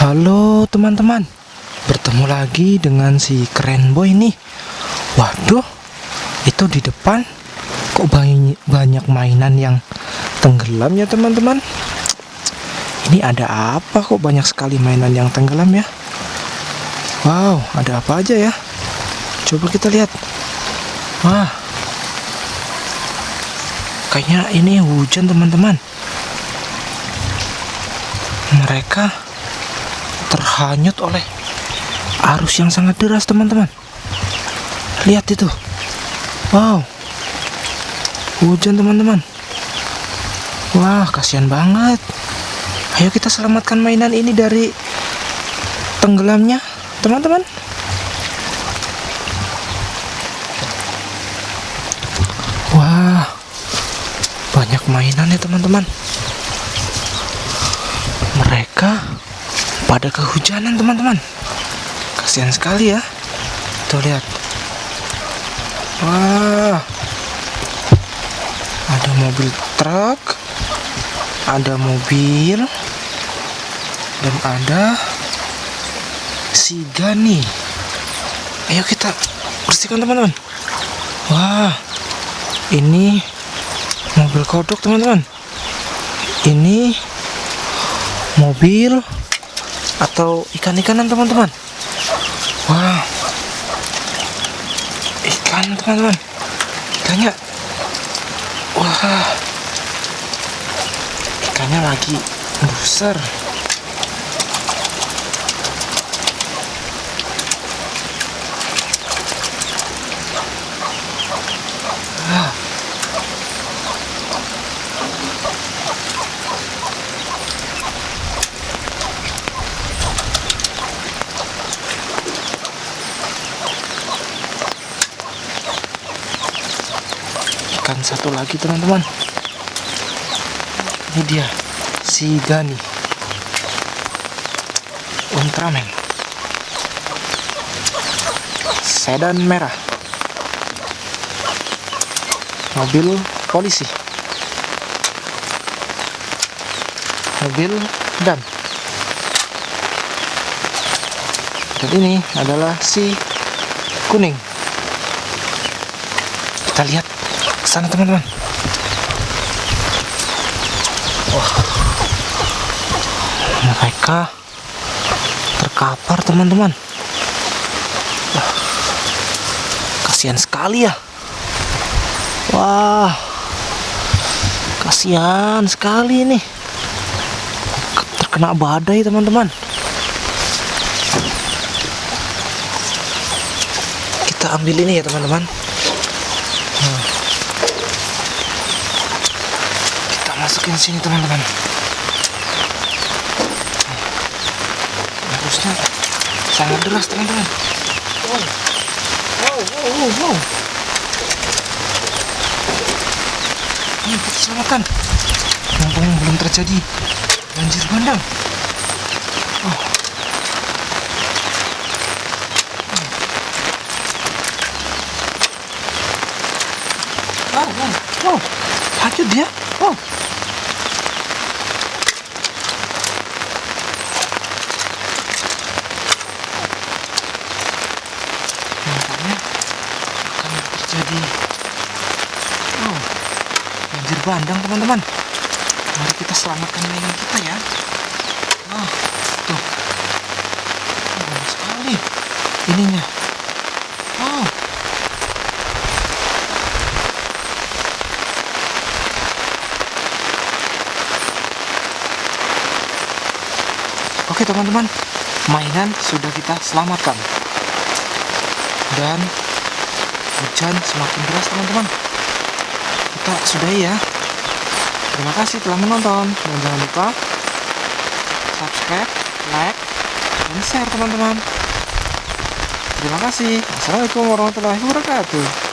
Halo teman-teman. Bertemu lagi dengan si keren boy nih. Waduh Itu di depan. Kok banyak, mainan yang tenggelam ya teman-teman? Ini ada apa kok banyak sekali mainan yang tenggelam ya? Wow ada apa aja ya? Coba kita lihat. Wah. Kayaknya ini hujan teman-teman. Mereka terhanyut oleh arus yang sangat deras teman-teman. Lihat itu. Wow. Hujan teman-teman. Wah kasihan banget. Ayo kita selamatkan mainan ini dari tenggelamnya teman-teman. Wah banyak mainan ya teman-teman mereka pada kehujanan teman-teman. Kasihan sekali ya. Tuh lihat. Wah. Ada mobil truk ada mobil dan ada si Gani ayo kita bersihkan teman-teman. Wah. Ini mobil kodok teman-teman. Ini mobil atau ikan-ikanan teman-teman? Wah. Ikan teman-teman. Ikannya. Wah. Ikannya lagi besar ikan satu lagi teman-teman. Ini dia si Gani. Ultraman. Sedan merah. Mobil polisi. Mobil dan. Dan ini adalah si kuning. Kita lihat sana teman-teman. Wah. Mereka terkapar teman-teman. Kasihan sekali ya. Wah. Kasihan sekali ini. Terkena badai teman-teman. Kita ambil ini ya teman-teman masukin sini teman-teman. Harusnya sangat deras teman-teman. Wow wow wow wow, ini kita selamatkan mumpung belum terjadi banjir bandang. Oh. Wow, wow, wow, hajut dia, wow. nampaknya akan terjadi oh, bandang teman-teman. Mari kita selamatkan mainan kita ya. Oh, tuh. Oh, banyak sekali ininya. Oh Oke teman-teman, mainan sudah kita selamatkan. Dan hujan semakin deras teman-teman. Kita sudahi ya terima kasih telah menonton. Dan jangan lupa subscribe like dan share teman-teman. Terima kasih. Assalamualaikum warahmatullahi wabarakatuh